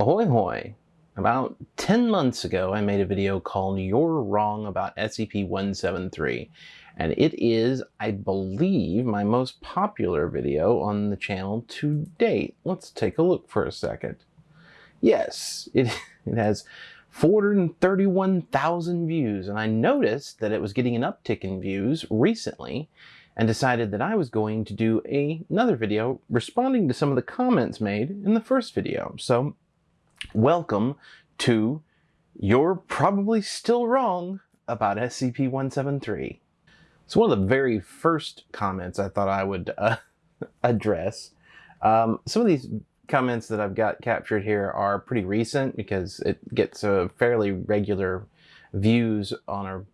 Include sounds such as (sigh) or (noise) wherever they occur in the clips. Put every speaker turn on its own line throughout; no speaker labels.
Ahoy hoy! About 10 months ago I made a video called You're Wrong About SCP-173 and it is, I believe, my most popular video on the channel to date. Let's take a look for a second. Yes, it, (laughs) it has 431,000 views and I noticed that it was getting an uptick in views recently and decided that I was going to do a, another video responding to some of the comments made in the first video. So welcome to You're Probably Still Wrong About SCP-173. So one of the very first comments I thought I would uh, (laughs) address, um, some of these comments that I've got captured here are pretty recent because it gets a fairly regular views on a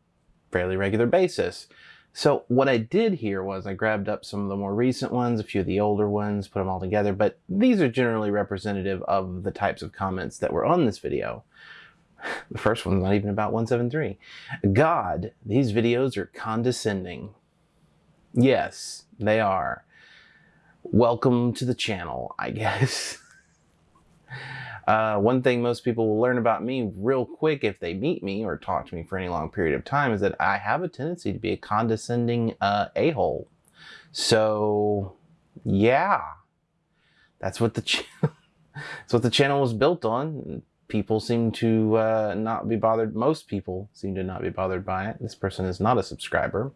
fairly regular basis. So what I did here was I grabbed up some of the more recent ones, a few of the older ones, put them all together, but these are generally representative of the types of comments that were on this video. (sighs) The first one's not even about 173. God, these videos are condescending. Yes, they are. Welcome to the channel, I (laughs) guess. Uh, one thing most people will learn about me real quick if they meet me or talk to me for any long period of time is that I have a tendency to be a condescending uh, a-hole. So, yeah, that's what the (laughs) that's what the channel was built on. People seem to uh, not be bothered. Most people seem to not be bothered by it. This person is not a subscriber.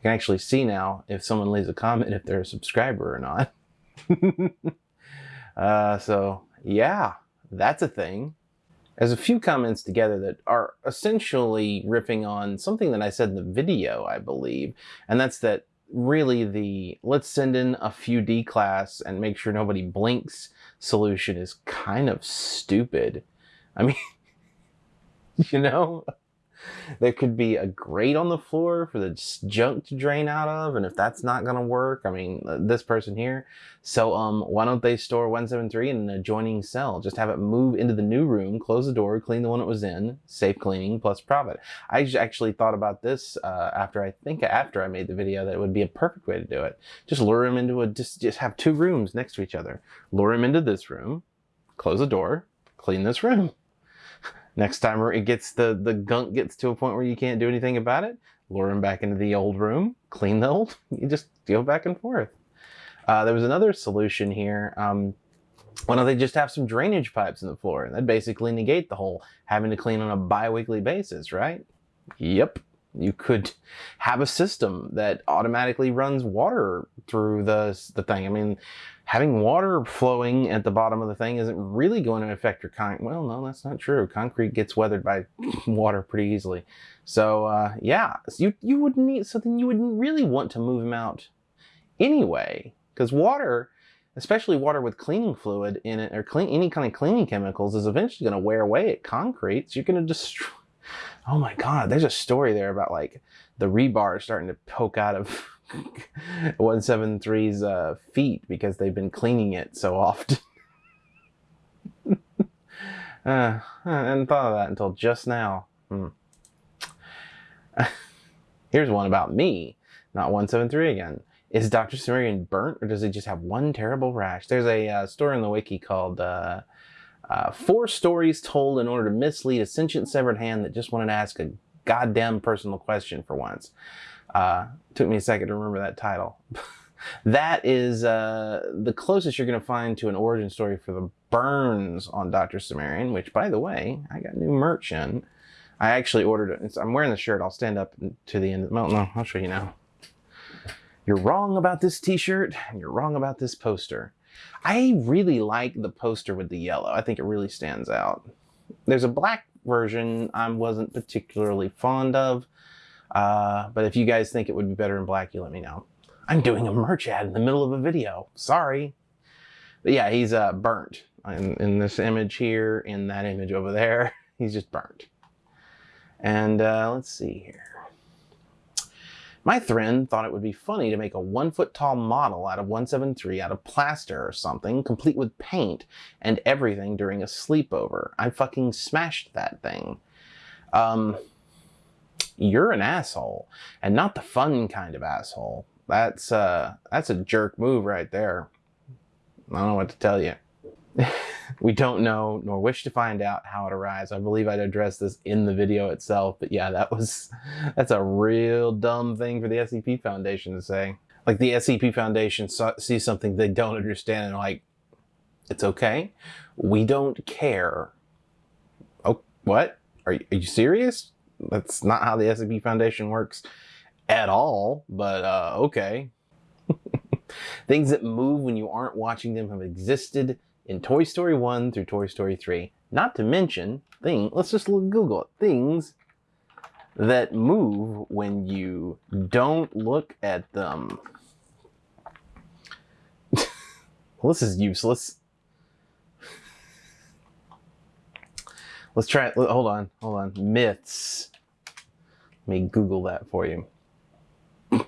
I can actually see now if someone leaves a comment if they're a subscriber or not. (laughs) uh, so, yeah that's a thing. There's a few comments together that are essentially riffing on something that I said in the video, I believe, and that's that really the let's send in a few D class and make sure nobody blinks solution is kind of stupid. I mean, (laughs) you know? There could be a grate on the floor for the junk to drain out of. And if that's not going to work, I mean, uh, this person here. So um, why don't they store 173 in an adjoining cell? Just have it move into the new room, close the door, clean the one it was in, safe cleaning plus profit. I actually thought about this uh, after I think after I made the video that it would be a perfect way to do it. Just lure him into a, just, just have two rooms next to each other. Lure him into this room, close the door, clean this room. Next time it gets the, the gunk gets to a point where you can't do anything about it, lure him back into the old room, clean the old, (laughs) you just go back and forth. Uh, there was another solution here. Um, why don't they just have some drainage pipes in the floor? And that'd basically negate the whole having to clean on a bi-weekly basis, right? Yep. You could have a system that automatically runs water through the, the thing. I mean, having water flowing at the bottom of the thing isn't really going to affect your concrete. Well, no, that's not true. Concrete gets weathered by (laughs) water pretty easily. So, uh, yeah, so you, you would need something you wouldn't really want to move them out anyway. Because water, especially water with cleaning fluid in it, or clean, any kind of cleaning chemicals, is eventually going to wear away at concrete. So you're going (laughs) to destroy oh my god, there's a story there about like the rebar starting to poke out of (laughs) 173's uh, feet because they've been cleaning it so often. (laughs) uh, I hadn't thought of that until just now. Hmm. (laughs) Here's one about me, not 173 again. Is Dr. Cimmerian burnt or does he just have one terrible rash? There's a uh, story in the wiki called uh, uh, four stories told in order to mislead a sentient severed hand that just wanted to ask a goddamn personal question for once. Uh, took me a second to remember that title. (laughs) that is uh, the closest you're going to find to an origin story for the burns on Dr. Cimmerian, which, by the way, I got new merch in. I actually ordered it. I'm wearing the shirt. I'll stand up to the end. Of, well, no, I'll show you now. You're wrong about this t-shirt, and you're wrong about this poster. I really like the poster with the yellow. I think it really stands out. There's a black version I wasn't particularly fond of, uh, but if you guys think it would be better in black, you let me know. I'm doing a merch ad in the middle of a video. Sorry. But yeah, he's uh, burnt in, in this image here, in that image over there. (laughs) He's just burnt. And uh, let's see here. My friend thought it would be funny to make a one foot tall model out of 173 out of plaster or something, complete with paint and everything during a sleepover. I fucking smashed that thing. Um, you're an asshole, and not the fun kind of asshole. That's, uh, that's a jerk move right there. I don't know what to tell you. (laughs) we don't know nor wish to find out how it arrives. I believe I'd address this in the video itself, but yeah, that was (laughs) that's a real dumb thing for the SCP Foundation to say. Like the SCP Foundation saw, sees something they don't understand and like, it's okay. We don't care. Oh, what? Are you, are you serious? That's not how the SCP Foundation works at all, but uh, okay. (laughs) Things that move when you aren't watching them have existed in Toy Story 1 through Toy Story 3. Not to mention, thing, let's just Google it, things that move when you don't look at them. (laughs) well, this is useless. Let's try it. Hold on. Hold on. Myths. Let me Google that for you. (laughs)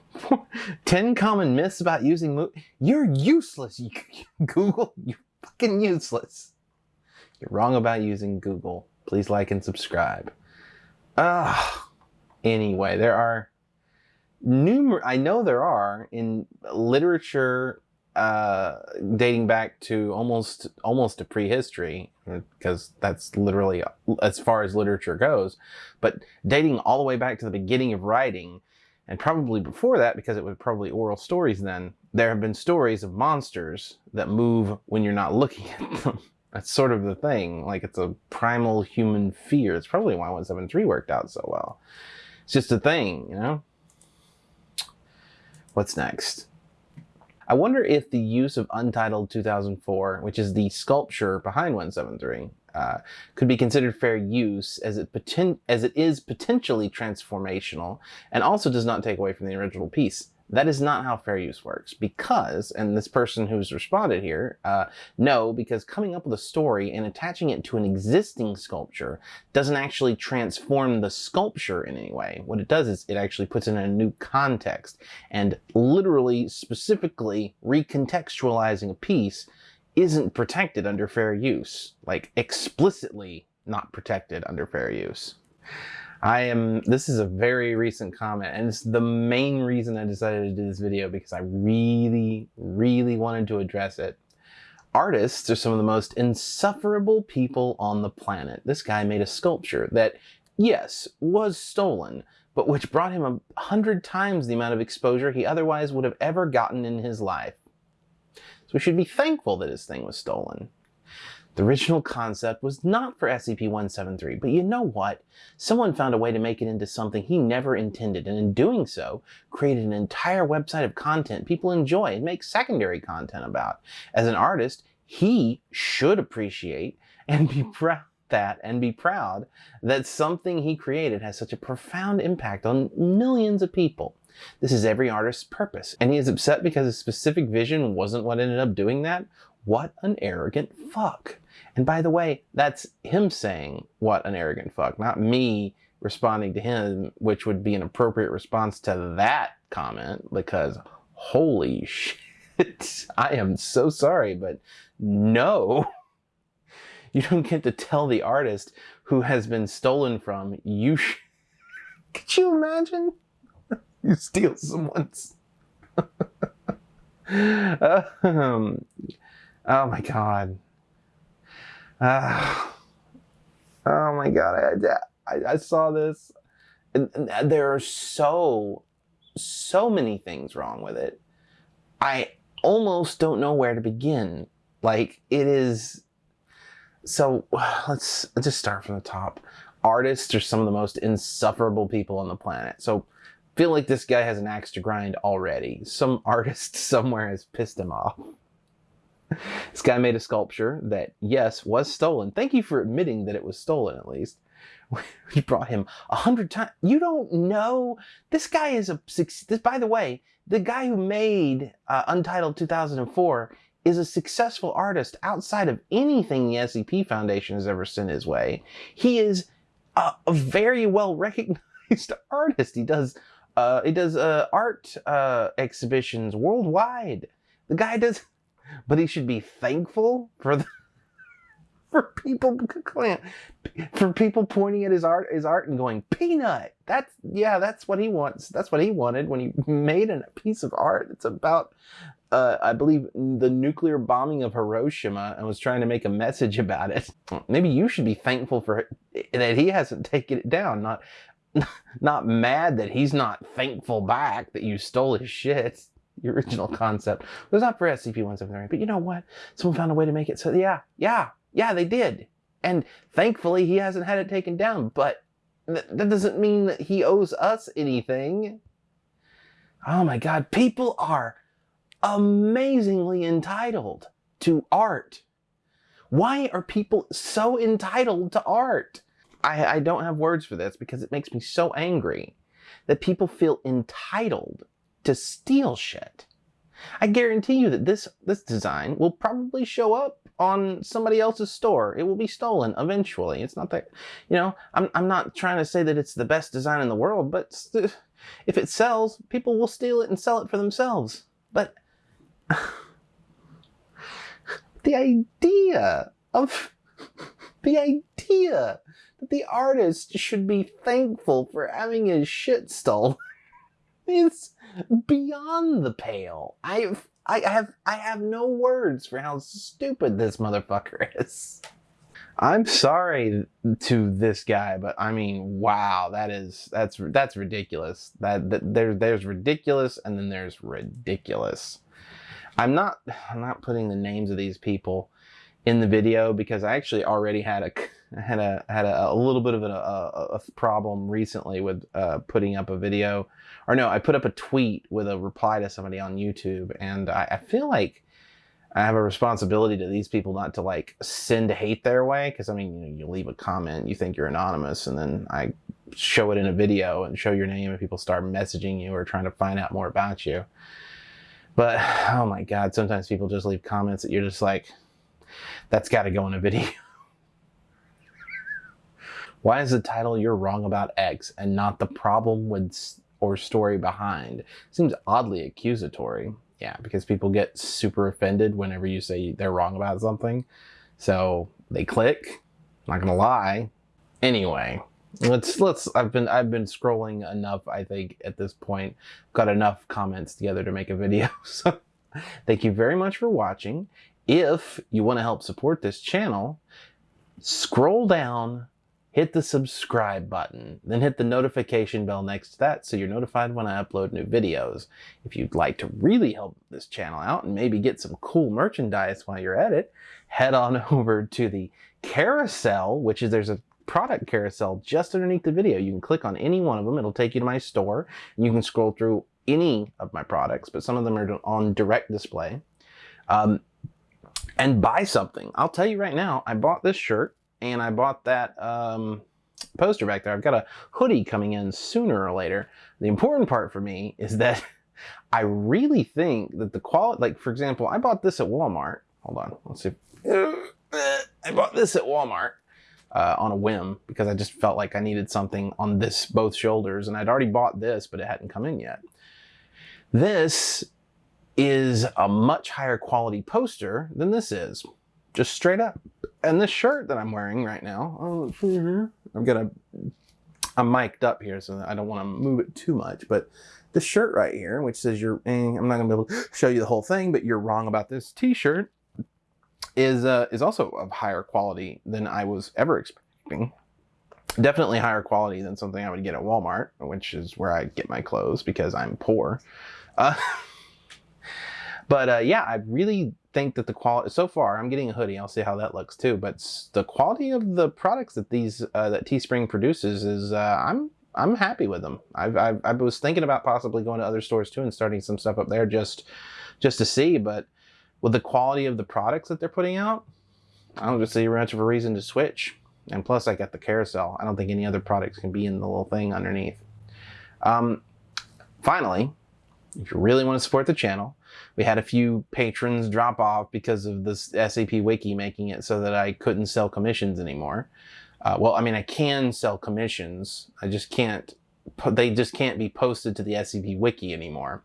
10 common myths about using You're useless, (laughs) Google. You fucking useless. You're wrong about using Google. Please like and subscribe. Ah. Anyway, there are numerous, I know there are in literature uh, dating back to almost almost to prehistory because that's literally as far as literature goes but dating all the way back to the beginning of writing and probably before that because it was probably oral stories then there have been stories of monsters that move when you're not looking at (laughs) them. That's sort of the thing like it's a primal human fear. It's probably why 173 worked out so well. It's just a thing you know? What's next? I wonder if the use of Untitled 2004, which is the sculpture behind 173, uh, could be considered fair use as it, poten as it is potentially transformational and also does not take away from the original piece. That is not how fair use works because, and this person who's responded here, uh, no, because coming up with a story and attaching it to an existing sculpture doesn't actually transform the sculpture in any way. What it does is it actually puts it in a new context and literally, specifically recontextualizing a piece isn't protected under fair use, like explicitly not protected under fair use. I am, this is a very recent comment and it's the main reason I decided to do this video because I really, really wanted to address it. Artists are some of the most insufferable people on the planet. This guy made a sculpture that, yes, was stolen, but which brought him a hundred times the amount of exposure he otherwise would have ever gotten in his life. So we should be thankful that his thing was stolen. The original concept was not for SCP-173, but you know what? Someone found a way to make it into something he never intended, and in doing so, created an entire website of content people enjoy and make secondary content about. As an artist, he should appreciate and be (laughs) proud that and be proud that something he created has such a profound impact on millions of people. This is every artist's purpose, and he is upset because his specific vision wasn't what ended up doing that? What an arrogant fuck. And by the way, that's him saying, what an arrogant fuck, not me responding to him, which would be an appropriate response to that comment because holy (laughs) shit, I am so sorry, but no. (laughs) You don't get to tell the artist who has been stolen from, you Could you imagine? (laughs) you steal someone's. um, oh my god. Uh, oh my god, I, I, I saw this. And, and there are so, so many things wrong with it. I almost don't know where to begin. Like, it is... So, let's, let's just start from the top. Artists are some of the most insufferable people on the planet. So, feel like this guy has an axe to grind already. Some (laughs) artist somewhere has pissed him off (laughs) this guy made a sculpture that, yes, was stolen. Thank you for admitting that it was stolen, at least. (laughs) We brought him a hundred times. You don't know. This guy is a, this, by the way, the guy who made uh, Untitled 2004 is a successful artist outside of anything the SCP Foundation has ever sent his way. He is a, a very well recognized (laughs) artist. He does, uh, he does uh, art uh, exhibitions worldwide. The guy does but he should be thankful for the (laughs) for people for people pointing at his art his art and going peanut. That's yeah that's what he wants. That's what he wanted when he made a piece of art. It's about uh, I believe, the nuclear bombing of Hiroshima. And was trying to make a message about it. Maybe you should be thankful for that he hasn't taken it down, not (laughs) not mad that he's not thankful back that you stole his shit. The original concept it was not for SCP-173, but you know what? Someone found a way to make it so yeah, yeah, yeah, they did. And thankfully he hasn't had it taken down, but th that doesn't mean that he owes us anything. Oh my god, people are amazingly entitled to art. Why are people so entitled to art? I, I don't have words for this because it makes me so angry that people feel entitled to steal shit. I guarantee you that this, this design will probably show up on somebody else's store. It will be stolen eventually. It's not that, you know, I'm, I'm not trying to say that it's the best design in the world, but (laughs) if it sells, people will steal it and sell it for themselves. But (laughs) the idea of (laughs) the idea that the artist should be thankful for having his shit stolen is beyond the pale. I've I have I have no words for how stupid this motherfucker (laughs) is. I'm sorry to this guy, but I mean, wow, that is that's that's ridiculous. That, that there there's ridiculous, and then there's ridiculous. I'm not I'm not putting the names of these people in the video because I actually already had a had a had a, a little bit of a, a, a problem recently with uh, putting up a video, or no, I put up a tweet with a reply to somebody on YouTube, and I, I feel like I have a responsibility to these people not to like send hate their way because I mean you know you leave a comment, you think you're anonymous, and then I show it in a video and show your name, and people start messaging you or trying to find out more about you. But (sighs) oh my god, sometimes people just leave comments that you're just like, that's got to go in a (laughs) video. Why is the title You're Wrong About X and not the problem with or story behind? Seems oddly accusatory. Yeah, because people get super offended whenever you say they're wrong about something. So they click. Not gonna lie. Anyway, let's let's I've been I've been scrolling enough, I think, at this point. Got enough comments together to make a video. (laughs) So thank you very much for watching. If you want to help support this channel, scroll down, hit the subscribe button, then hit the notification bell next to that so you're notified when I upload new videos. If you'd like to really help this channel out and maybe get some cool merchandise while you're at it, head on (laughs) over to the carousel, which is there's a product carousel just underneath the video. You can click on any one of them. It'll take you to my store. And you can scroll through any of my products, but some of them are on direct display. Um, and buy something. I'll tell you right now, I bought this shirt and I bought that um, poster back there. I've got a hoodie coming in sooner or later. The important part for me is that (laughs) I really think that the quality, like for example, I bought this at Walmart. Hold on, let's see. I bought this at Walmart uh, on a whim because I just felt like I needed something on this both shoulders and I'd already bought this, but it hadn't come in yet. This is a much higher quality poster than this is. Just straight up. And this shirt that I'm wearing right now, oh, I'm gonna, I'm mic'd up here, so I don't want to move it too much, but this shirt right here, which says you're, eh, I'm not gonna be able to show you the whole thing, but you're wrong about this t-shirt, is, uh, is also of higher quality than I was ever expecting. Definitely higher quality than something I would get at Walmart, which is where I get my clothes because I'm poor. Uh, (laughs) But uh, yeah, I really think that the quality so far i'm getting a hoodie. I'll see how that looks too. But the quality of the products that these uh, that teespring produces is uh, i'm i'm happy with them. I've, I've, i was thinking about possibly going to other stores too and starting some stuff up there just just to see. But with the quality of the products that they're putting out i don't see much of a reason to switch. And plus i got the carousel. I don't think any other products can be in the little thing underneath. Um, finally if you really want to support the channel, we had a few patrons drop off because of this SCP Wiki making it so that I couldn't sell commissions anymore. Uh, well, I mean, I can sell commissions. I just can't, they just can't be posted to the SCP Wiki anymore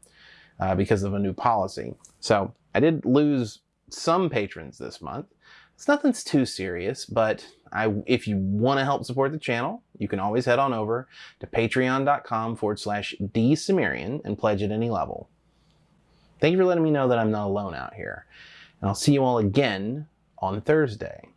uh, because of a new policy. So I did lose some patrons this month. It's nothing's too serious, but I, if you want to help support the channel, you can always head on over to patreon.com forward slash dsumerian and pledge at any level. Thank you for letting me know that I'm not alone out here. And I'll see you all again on Thursday.